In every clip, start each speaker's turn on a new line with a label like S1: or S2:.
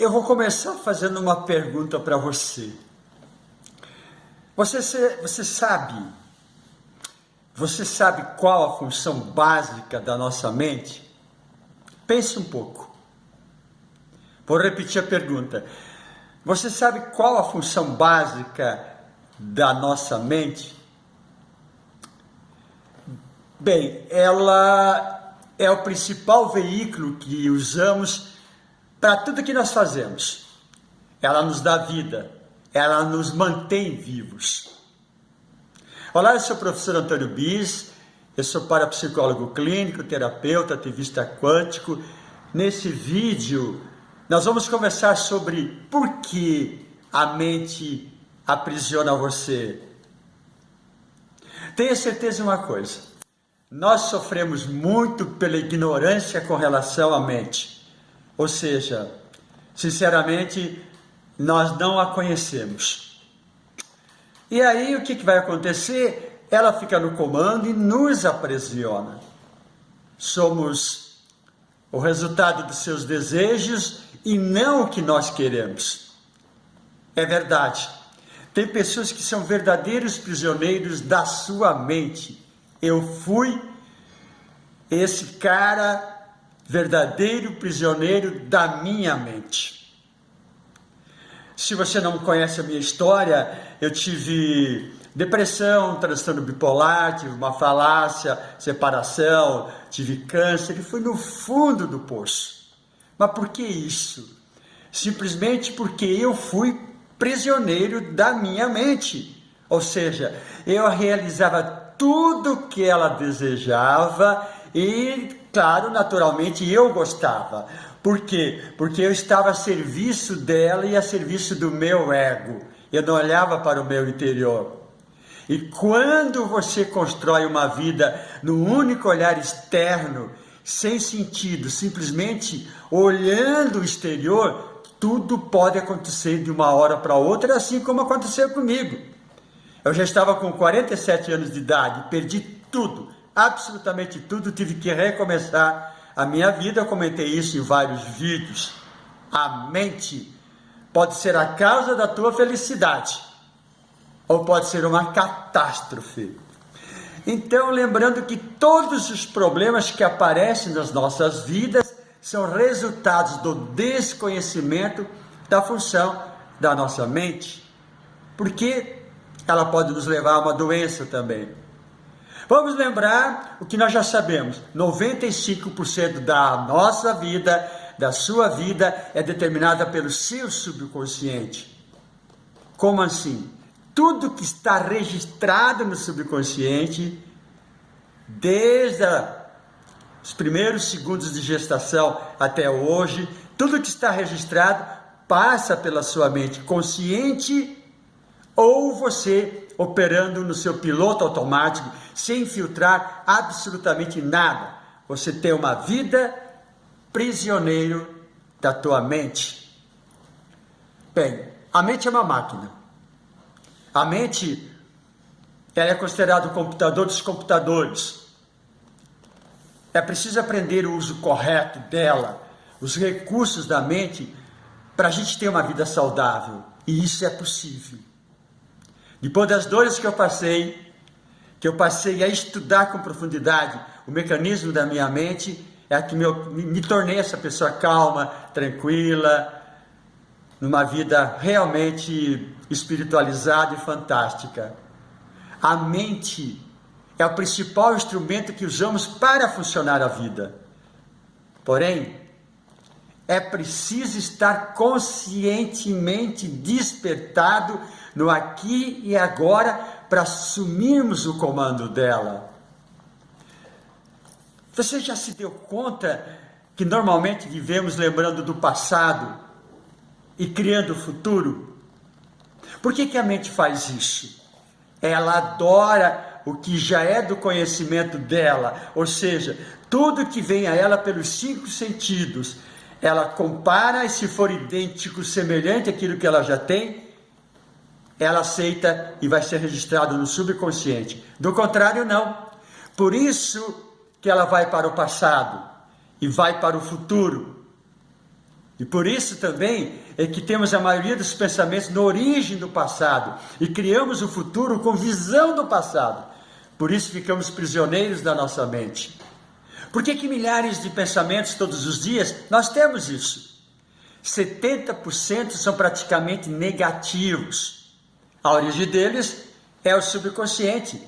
S1: Eu vou começar fazendo uma pergunta para você. Você, você sabe, você sabe qual a função básica da nossa mente? Pense um pouco. Vou repetir a pergunta. Você sabe qual a função básica da nossa mente? Bem, ela é o principal veículo que usamos para tudo que nós fazemos. Ela nos dá vida, ela nos mantém vivos. Olá, eu sou o professor Antônio Bis, eu sou parapsicólogo clínico, terapeuta, ativista quântico. Nesse vídeo, nós vamos conversar sobre por que a mente aprisiona você. Tenha certeza de uma coisa: nós sofremos muito pela ignorância com relação à mente. Ou seja, sinceramente, nós não a conhecemos. E aí o que, que vai acontecer? Ela fica no comando e nos aprisiona. Somos o resultado dos seus desejos e não o que nós queremos. É verdade. Tem pessoas que são verdadeiros prisioneiros da sua mente. Eu fui esse cara verdadeiro prisioneiro da minha mente. Se você não conhece a minha história, eu tive depressão, transtorno bipolar, tive uma falácia, separação, tive câncer e fui no fundo do poço. Mas por que isso? Simplesmente porque eu fui prisioneiro da minha mente. Ou seja, eu realizava tudo que ela desejava e Claro, naturalmente eu gostava. Por quê? Porque eu estava a serviço dela e a serviço do meu ego. Eu não olhava para o meu interior. E quando você constrói uma vida no único olhar externo, sem sentido, simplesmente olhando o exterior, tudo pode acontecer de uma hora para outra, assim como aconteceu comigo. Eu já estava com 47 anos de idade, perdi tudo, absolutamente tudo, tive que recomeçar a minha vida. Eu comentei isso em vários vídeos. A mente pode ser a causa da tua felicidade ou pode ser uma catástrofe. Então, lembrando que todos os problemas que aparecem nas nossas vidas são resultados do desconhecimento da função da nossa mente, porque ela pode nos levar a uma doença também. Vamos lembrar o que nós já sabemos: 95% da nossa vida, da sua vida, é determinada pelo seu subconsciente. Como assim? Tudo que está registrado no subconsciente, desde os primeiros segundos de gestação até hoje, tudo que está registrado passa pela sua mente consciente ou você operando no seu piloto automático, sem filtrar absolutamente nada. Você tem uma vida prisioneiro da tua mente. Bem, a mente é uma máquina. A mente ela é considerada o computador dos computadores. É preciso aprender o uso correto dela, os recursos da mente, para a gente ter uma vida saudável. E isso é possível. Depois das dores que eu passei, que eu passei a estudar com profundidade o mecanismo da minha mente, é que me, me tornei essa pessoa calma, tranquila, numa vida realmente espiritualizada e fantástica. A mente é o principal instrumento que usamos para funcionar a vida. Porém, é preciso estar conscientemente despertado no aqui e agora para assumirmos o comando dela. Você já se deu conta que normalmente vivemos lembrando do passado e criando o futuro? Por que, que a mente faz isso? Ela adora o que já é do conhecimento dela, ou seja, tudo que vem a ela pelos cinco sentidos ela compara e se for idêntico, semelhante àquilo que ela já tem, ela aceita e vai ser registrado no subconsciente. Do contrário, não. Por isso que ela vai para o passado e vai para o futuro. E por isso também é que temos a maioria dos pensamentos na origem do passado e criamos o futuro com visão do passado. Por isso ficamos prisioneiros da nossa mente. Por que, que milhares de pensamentos todos os dias? Nós temos isso. 70% são praticamente negativos. A origem deles é o subconsciente.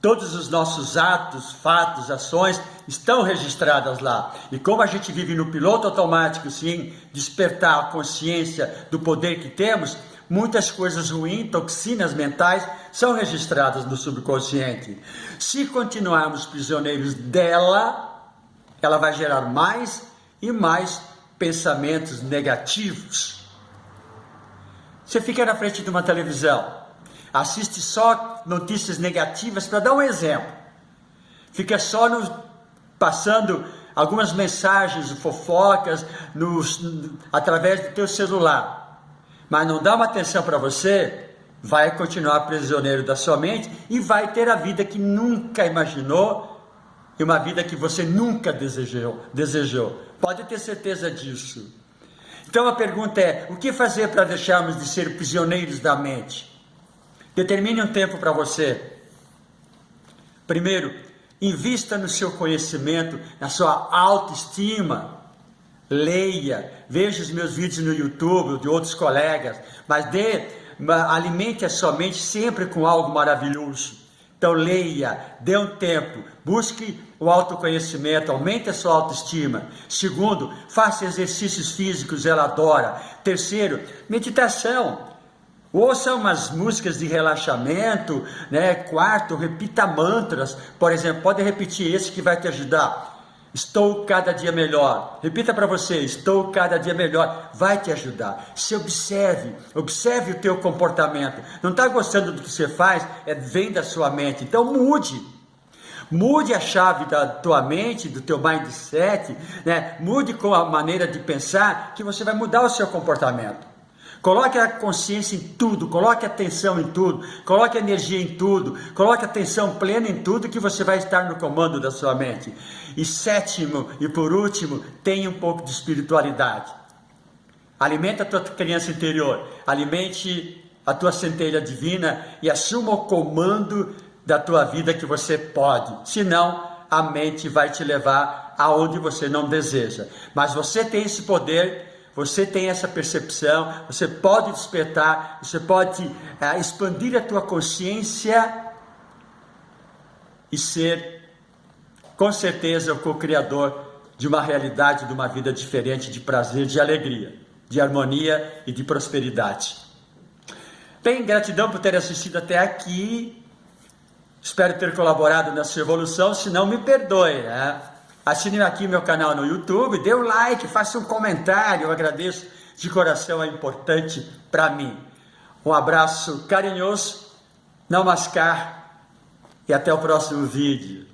S1: Todos os nossos atos, fatos, ações estão registradas lá. E como a gente vive no piloto automático, sem despertar a consciência do poder que temos, muitas coisas ruins, toxinas mentais, são registradas no subconsciente. Se continuarmos prisioneiros dela, ela vai gerar mais e mais pensamentos negativos. Você fica na frente de uma televisão, assiste só notícias negativas, para dar um exemplo. Fica só no, passando algumas mensagens, fofocas, nos, através do teu celular mas não dá uma atenção para você, vai continuar prisioneiro da sua mente e vai ter a vida que nunca imaginou e uma vida que você nunca desejou. desejou. Pode ter certeza disso. Então a pergunta é: o que fazer para deixarmos de ser prisioneiros da mente? Determine um tempo para você. Primeiro, invista no seu conhecimento, na sua autoestima leia, veja os meus vídeos no YouTube, de outros colegas, mas dê, alimente a sua mente sempre com algo maravilhoso. Então leia, dê um tempo, busque o autoconhecimento, aumente a sua autoestima. Segundo, faça exercícios físicos, ela adora. Terceiro, meditação. Ouça umas músicas de relaxamento, né? Quarto, repita mantras, por exemplo, pode repetir esse que vai te ajudar. Estou cada dia melhor. Repita para você, estou cada dia melhor. Vai te ajudar. Se observe, observe o teu comportamento. Não está gostando do que você faz? É vem da sua mente. Então mude. Mude a chave da tua mente, do teu mindset, né? Mude com a maneira de pensar que você vai mudar o seu comportamento. Coloque a consciência em tudo, coloque atenção em tudo, coloque energia em tudo, coloque atenção plena em tudo que você vai estar no comando da sua mente. E sétimo e por último, tenha um pouco de espiritualidade. Alimente a tua criança interior, alimente a tua centelha divina e assuma o comando da tua vida que você pode. Senão, a mente vai te levar aonde você não deseja. Mas você tem esse poder você tem essa percepção, você pode despertar, você pode é, expandir a tua consciência e ser, com certeza, o co-criador de uma realidade, de uma vida diferente, de prazer, de alegria, de harmonia e de prosperidade. Bem, gratidão por ter assistido até aqui. Espero ter colaborado nessa evolução, se não me perdoe, né? Assine aqui meu canal no YouTube, dê um like, faça um comentário, eu agradeço de coração, é importante para mim. Um abraço carinhoso, não mascar e até o próximo vídeo.